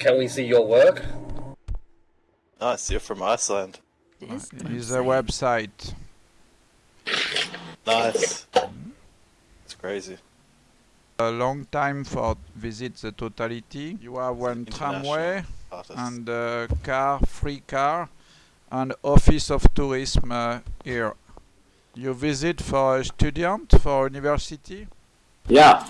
Can we see your work? Nice, you're from Iceland. This Is a website. Nice. It's crazy. A long time for visit the totality. You have one tramway Artist. and a car, free car, and office of tourism uh, here. You visit for a student for university? Yeah.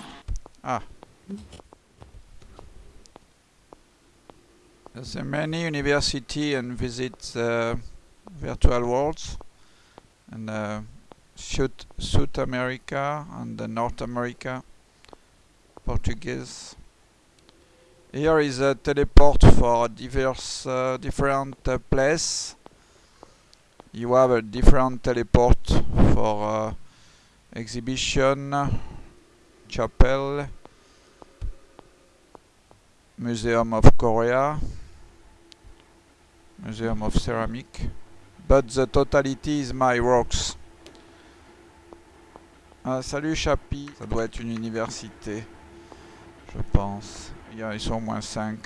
There's a many university and visit virtual worlds and uh, South, South America and North America, Portuguese. Here is a teleport for diverse, uh, different uh, place. You have a different teleport for uh, exhibition, chapel, Museum of Korea, Museum of Ceramic, but the totality is my works. Ah, salut Chapi, ça doit être une université, je pense. Ils sont au moins 5.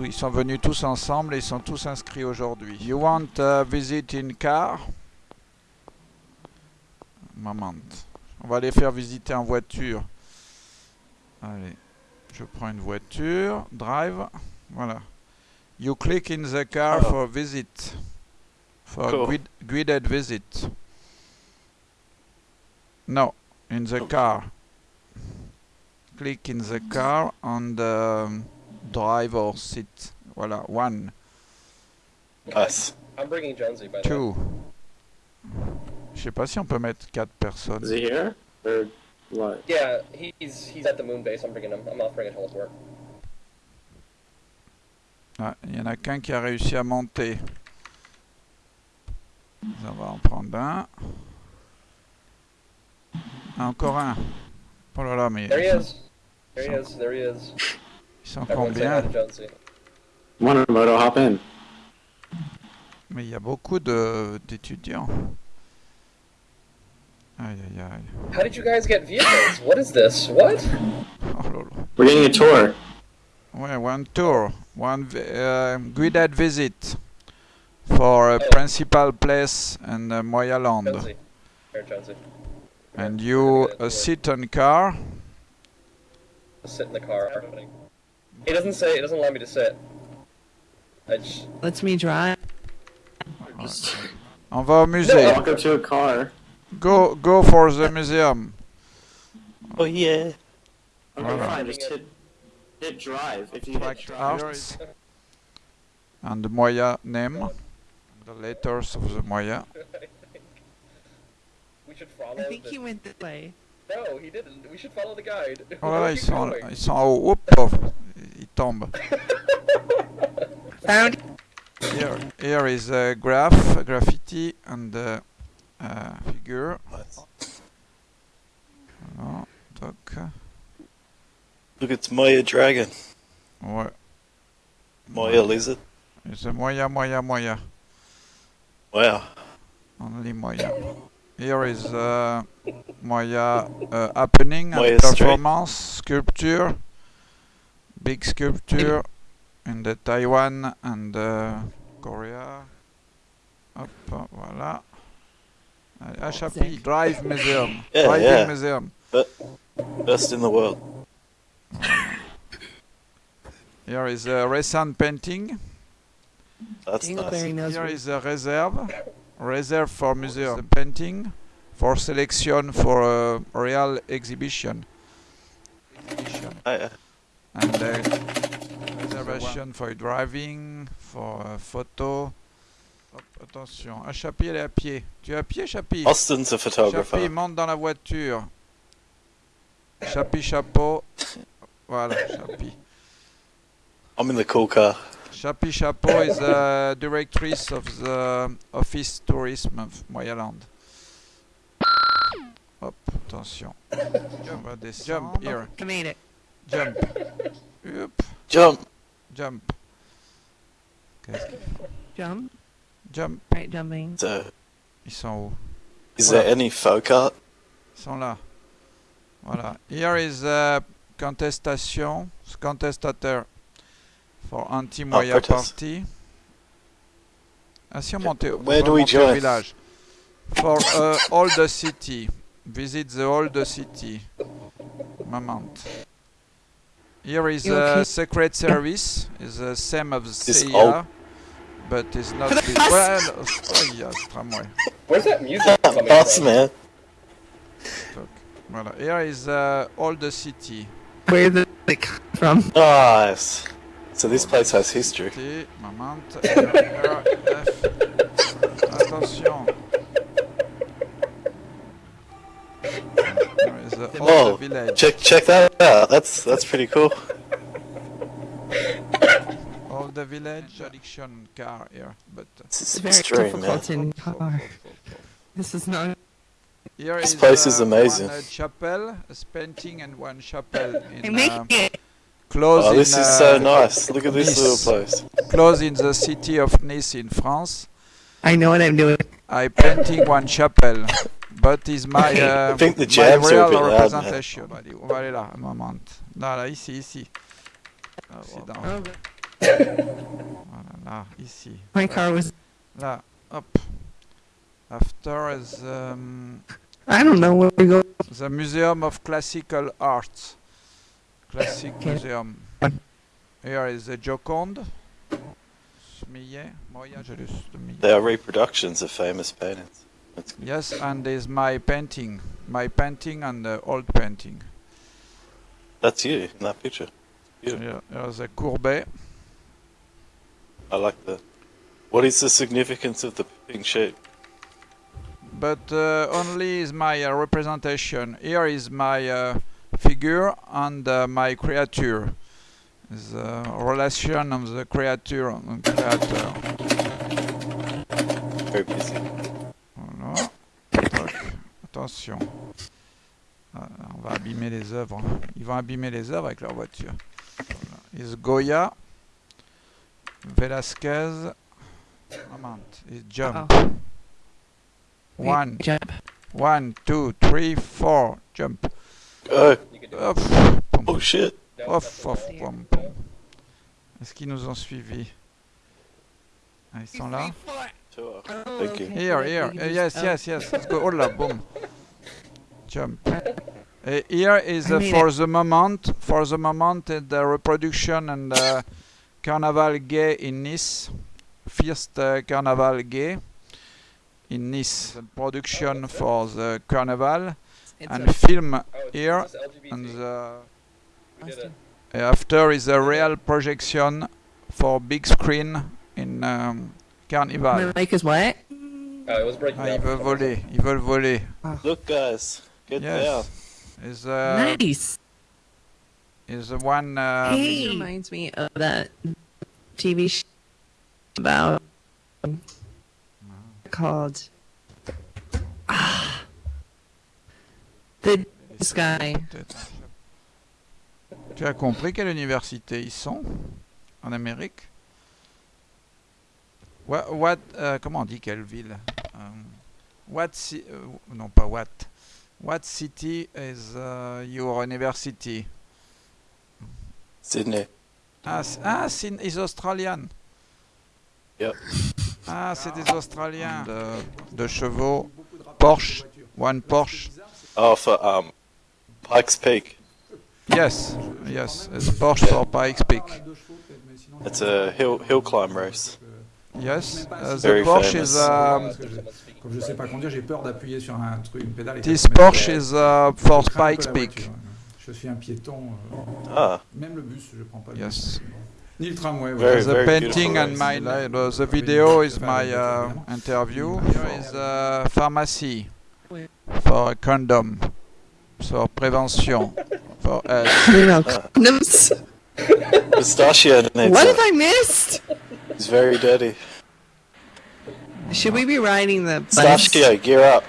Ils sont venus tous ensemble et ils sont tous inscrits aujourd'hui. You want a visit in car? Moment. On va les faire visiter en voiture. Allez. Je prends une voiture, drive, voilà. You click in the car Oh. for visit, for Cool. guid- guided visit. No, in the Oh. car. Click in the car on the um, driver seat. Voilà, one, Nice. I'm bringing Jonesy by two. Je sais pas si on peut mettre quatre personnes. Is he here? Or what? Yeah, he's he's at the moon base. I'm bringing him. I'm offering a teleport. Ah, il y en a qu'un qui a réussi à monter. On va en prendre un. Ah, encore un. Oh là là, mais There he is. There he is. There he is. ils sont combien? moto hop in. Mais il y a beaucoup de d'étudiants. Aïe aïe aïe. How did you guys get vehicles? What is this? What? Oh là là. We're getting a tour. Ouais, one tour, one uh, guided visit for a Oh. principal place and uh, Moyaland. Jonesy. And you uh, sit on car. Sit in the car. It doesn't say. It doesn't allow me to sit. I just, lets me drive. On va au musée. Walk up to a car. Go go for the museum. Oh yeah. Okay, Voilà. fine. Just hit, hit drive. If you hit drive. and the Moya name, the letters of the Moya. we should follow. I think the- he went this way. No, he didn't. We should follow the guide. Oh là Where là, are ils you sont, going? ils sont en haut. Oups, oh, ils tombent. Found Here, here is a graph, a graffiti, and a uh, figure. Nice. Voilà, toc. Look, it's Moya Dragon. Ouais, Moya Lizard. it's a Moya, Moya, Moya. Wow. Only Moya. Here is uh, Moya uh, happening Moya and Street. performance sculpture, big sculpture in the Taiwan and uh, Korea. Hop, voilà. Allez, Ah, Drive Museum. Yeah, Driving yeah. Museum. Best in the world. Here is a recent painting. That's nice. knows Here where- is a reserve. Reserve for museum. The painting for selection for a real exhibition. Exhibition. Oh, yeah. And uh, reservation for driving, for uh, photo. Hop, attention. Ah, Chapi, elle est à pied. Tu es à pied, Chapi Austin's a photographer. Chapi, monte dans la voiture. Chapi, chapeau. Voilà, Chapi. I'm in the cool car. Chapi Chapeau is the directrice of the Office Tourism of Moyaland. Hop, attention. On va. Jump, here. I made it. Jump. Hop, Jump. jump. Qu'est-ce qu'il fait Jump. Jump. Right, jumping. So, Ils sont où is there any folk art? Ils sont là. Voilà. Here is uh, contestation. Contestateur. For Anti-Moya protest. Party. Si, on montait, Where va do we monter join? village. For uh, all the city. Visit the old city. Moment. Here is You a okay? secret service. Is the same of This CIA, but it's not. For the bus! Well, oh, yeah, tramway. Where's that music coming Boss from? man. Voilà. Here is uh, all the city. Where did it come from? Nice. So this place has history. T, moment. R, R, F. Attention. There is uh, all Oh, village. check check that out. That's that's pretty cool. All the village. Addiction car here, but. uh, This It's is very extreme, man. difficult in car. This is not. Here This is, place is uh, amazing. One uh, chapel, a painting, and one chapel I in uh, close Oh, in this is uh, so nice. Look at this Nice. little place. close in the city of Nice in France. I know what I'm doing. I painting one chapel, but is my uh, I think the my jams are a real bit loud, man. representation. On va aller- on va aller là, un moment. Là, là, ici, ici. Ici, dans- Oh, but Voilà, là, ici. my car was. Là, hop. After is um, I don't know where we go. the Museum of Classical Arts. Classic Okay. Museum. Here is the Joconde. Millet. Moya, je l'ai- de Millet. They are reproductions of famous paintings. Yes, and is my painting. My painting and the old painting. That's you in that picture. Yeah. Here, here's a Courbet. I like that. What is the significance of the pink sheep? But uh, only is my uh, representation. Here is my uh, figure and uh, my creature. Is a relation of the creature and creator. Very busy. Voilà. Toc. Attention. Ah, on va abîmer les œuvres. Ils vont abîmer les œuvres avec leur voiture. Voilà. Is Goya. Velasquez. Moment. Is jump. Oh. One, Jump. one, two, three, four. Jump. Oh. Pom, oh shit. Off, off, pom, pom. Est-ce qu'ils nous ont suivis? Ah, Ils sont là Thank you. okay. Here, here. Uh, yes, oh. yes, yes. Let's go. Oh là, boom. Jump. Uh, here is uh, for the moment, for the moment, uh, the reproduction and uh, Carnaval gay in Nice. First uh, Carnaval gay in Nice. The production for the carnival and film Oh, here and the we did it. After is a real projection for big screen in um, Carnival. My mic is what? Oh, it was breaking Ah, ils up. veulent voler, ils veulent voler. Look, guys. Get down. Yes. Is uh, nice. is the one um, This reminds me of that TV show about called ah, the this guy. Tu as compris quelle université ils sont en Amérique? What, what euh, comment on dit quelle ville? Um, what ci- euh, non pas what. What city is uh, your university? Sydney. Ah, ah c'est is Australian. Yep. Ah, c'est des Australiens. De, de chevaux. Porsche. One Porsche. Oh, for um, Pikes Peak. Yes, yes. It's Porsche for Pikes Peak. It's a hill hill climb race. Yes. Uh, the Very Porsche famous. is um, Comme je sais pas conduire, j'ai peur d'appuyer sur un truc, une pédale. this Porsche is uh, for Pikes Peak. Je suis un piéton. euh, Ah, Même le bus, je prends pas le Yes. bus. Ni tramway. Very. The very painting and race. my uh, the video is my uh, interview. Here is a pharmacy for a condom, for prevention, for health. You know, condoms. Pistachio What it. have I missed? It's very dirty. Should we be riding the bus? Pistachio, gear up.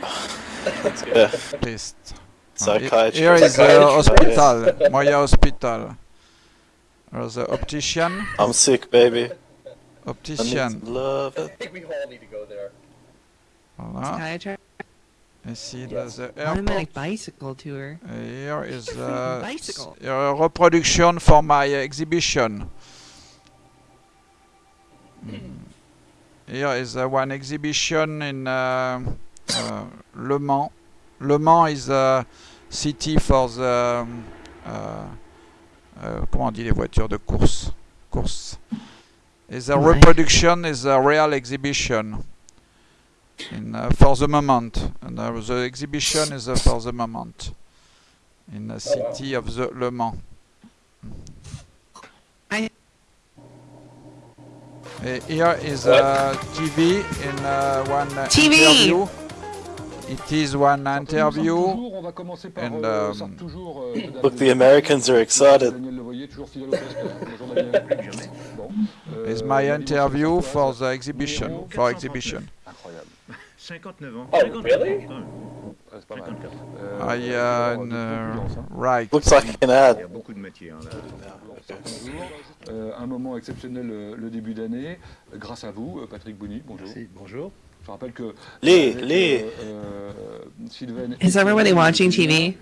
yeah. Pissed. Psychiatrist. Here is the hospital, Moya Hospital. There's the optician, I'm sick, baby. I need optician. some love. I think we all need to go there. Voilà. Psychiatrist. Ici, there's the Automatic bicycle tour. Here is the Bicycle. s- uh, reproduction for my exhibition. Here is uh, one exhibition in uh, uh, Le Mans. Le Mans is a city for the um, uh, uh, comment on dit les voitures de course? Course. Is a reproduction is a real exhibition in uh, for the moment. And uh, the exhibition is uh, for the moment in the city of the Le Mans. Uh, here is a TV in uh, one uh, TV. interview. It is one interview. And, euh, um, euh, Look, the. Americans are excited. Toujours fidèle au. Bon. Euh, Is my David interview for the exhibition for exhibition. Incroyable. 59 ans. Oh, 54 really? c'est pas mal. 54. Euh, I il uh, hein. right. Looks like an Il y ad. a beaucoup de métiers. hein, là. Euh, un moment exceptionnel euh, le début d'année, euh, grâce à vous, euh, Patrick Bouny, bonjour. Merci, bonjour. Je rappelle que Les, les. euh, euh, Sylvain Is everybody watching TV?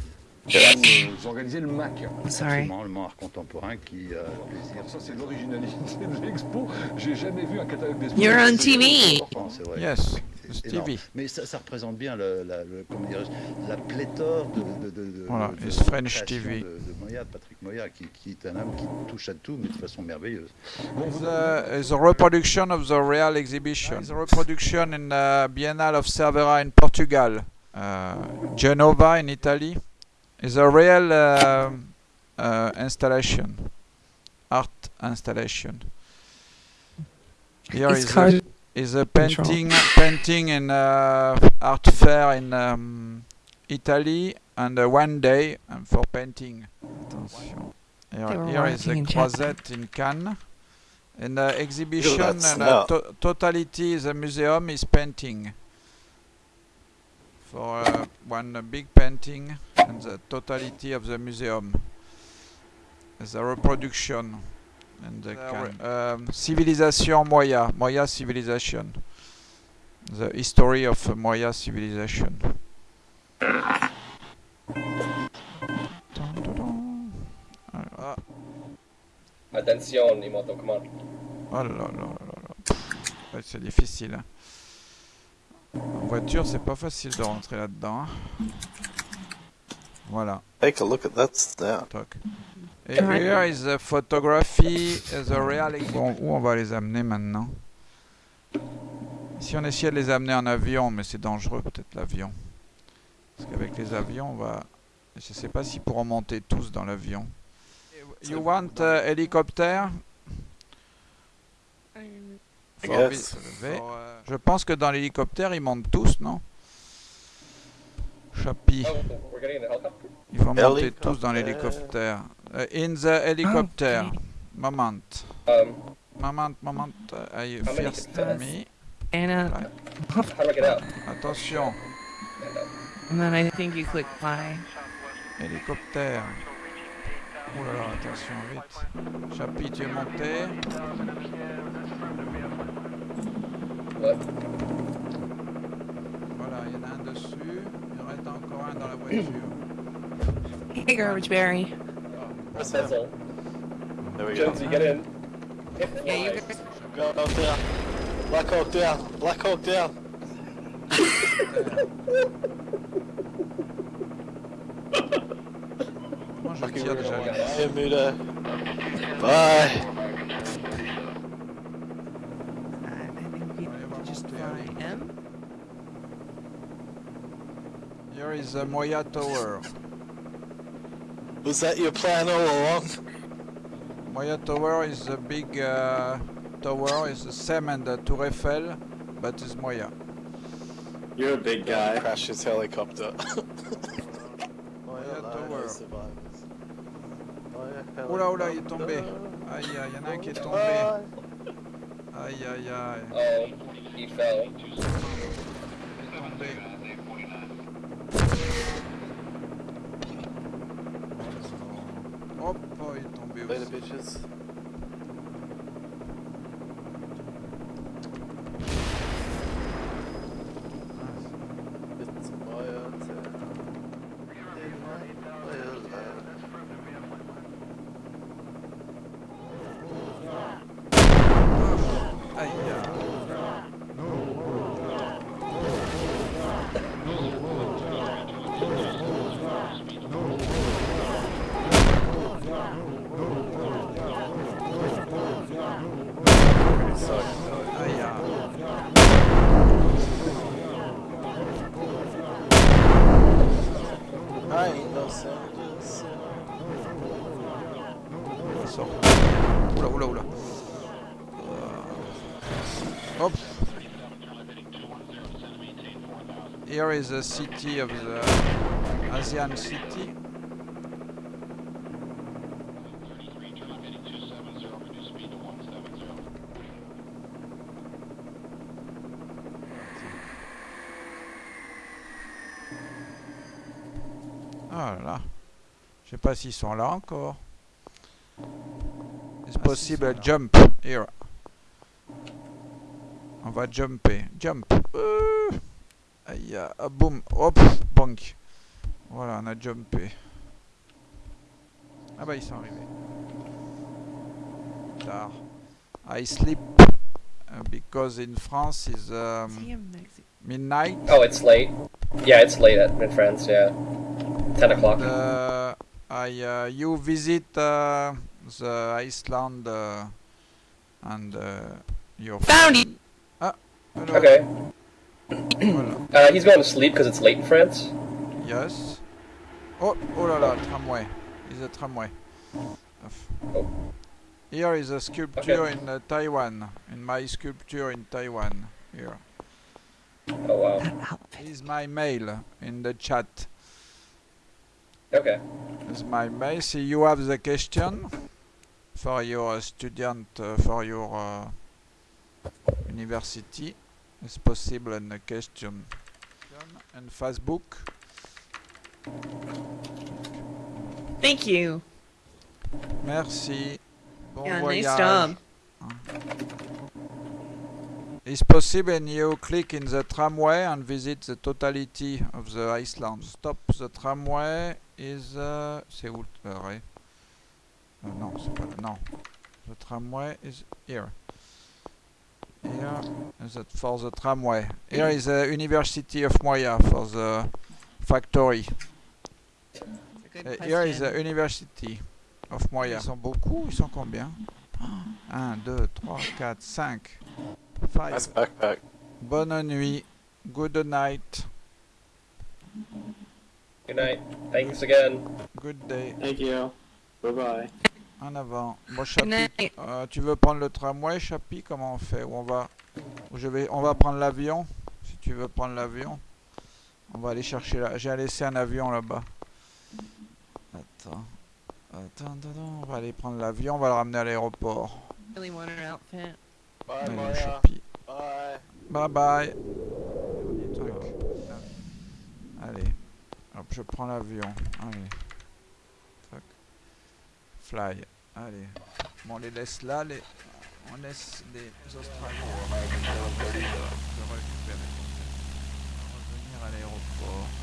Vous, euh, organisez le MAC. Sorry. Absolument, le Art Contemporain qui a le plaisir. Ça c'est l'originalité de l'expo. J'ai jamais vu un catalogue d'expo. You're on TV. c'est vrai. Yes. TV. Mais ça, ça représente bien le, la, le- comment la pléthore de, de, de, de- Voilà, de- French TV. De, de Moya, de Patrick Moya, qui, qui est un homme qui touche à tout, mais de façon merveilleuse. A, it's a reproduction of the real exhibition. It's a reproduction in the Biennale of Cervera in Portugal, uh, Genova in Italy. It's a real uh, uh, installation, art installation. Here It's is a, is a painting painting in uh, art fair in um, Italy and uh, one day um, for painting. Attention. Here, here is a the in Japan. Croisette in Cannes. And the exhibition that and smell. uh, to- totality the museum is painting. For uh, one uh, big painting and the totality of the museum. The reproduction and the Cannes. Um, civilization Moya, Moya civilization. The history of uh, Moya civilization. Ah, Attention, Imoto, come on. Oh là là là là là. Ouais, c'est difficile. hein. En voiture, c'est pas facile de rentrer là-dedans. hein. Voilà, Take a look at that toc. Et here is the photography, the real. Bon, où on va les amener maintenant? Si on essayait de les amener en avion, mais c'est dangereux peut-être l'avion. Parce qu'avec les avions, on va. Je sais pas s'ils pourront monter tous dans l'avion. You want uh, helicopter For Yes. vi- se lever. Je pense que dans l'hélicoptère, ils montent tous, non? Chapi, Oh, helicopter? ils vont monter tous dans Hélicoptère. l'hélicoptère. Uh, in the helicopter. okay. Moment. Um, Moment, moment. I first me? Out? Attention, and then I think you click fly. hélicoptère. Oh là là, attention, vite. Chapi, tu es monté. Voilà, il y en a un dessus. Il en reste encore un dans la voiture. Hey, Garbage Berry. Press M. Pencil. There we go. Jonesy, get in. Hit Yeah, you fly. Go out there. Black Hawk down. Black Hawk down. Comment je Fucking tire déjà real. regarde. Yeah, Muda. Bye. Uh, I think you just fly Here is the Moya Tower. Was that your plan all along? Moya Tower is a big uh, tower. It's the same as the Tour Eiffel, but it's Moya. You're a big guy. Crashed his helicopter. Moya Tower. survivors. Oula, oula, il est tombé. Aïe, aïe, y'en a un qui est tombé. Aïe, aïe, aïe. Oh, he fell. Il est tombé. Hop, oh, il est tombé Later, bitches. Here is the city of the Asian city. Ah là là. Je sais pas s'ils sont là encore. It's possible jump here. On va jumper. Jump. Euh. Aïe, ah, boum. Hop, bonk. Voilà, on a jumpé. Ah bah ils sont arrivés. Tard. I sleep uh, because in France is um, midnight. Oh, it's late. Yeah, it's late at, in France. Yeah, ten o'clock. Uh, I uh, you visit uh, the Iceland uh, and uh, your Found it. Hello. Okay. Voilà. Uh, he's going to sleep because it's late in France. Yes. Oh, oh là là, tramway. Is a tramway. Oh. Here is a sculpture in uh, Taiwan. In my sculpture in Taiwan. Here. Oh wow. Is my mail in the chat. Okay. Is my mail. See, you have the question for your student uh, for your uh, university. It's possible in the question. And Facebook. Thank you. Merci. Bon yeah, voyage. nice job. It's possible and you click in the tramway and visit the totality of the Iceland. Stop the tramway is... Uh, c'est où le Euh, Non, c'est pas là. Non. The tramway is here. Here is it for the tramway? Here is the University of Moya for the factory. Uh, here is the University of Moya. Ils sont beaucoup, ils sont combien? 1, 2, 3, 4, 5, 5. Nice backpack. Bonne nuit. Good night. Good night. Thanks again. Good day. Thank you. Bye bye. En avant. Bon, Chapi, euh, tu veux prendre le tramway, Chapi? Comment on fait? Ou on va, je vais, on va prendre l'avion. Si tu veux prendre l'avion, on va aller chercher là. J'ai laissé un avion là-bas. Attends. Attends, attends, attends, on va aller prendre l'avion, on va le ramener à l'aéroport. Really. Bye. Bye. Bye bye. Allez. Hop, je prends l'avion. Allez. Fly. Allez. Bon, on les laisse là. Les... On laisse les Australiens de récupérer. On va revenir à l'aéroport.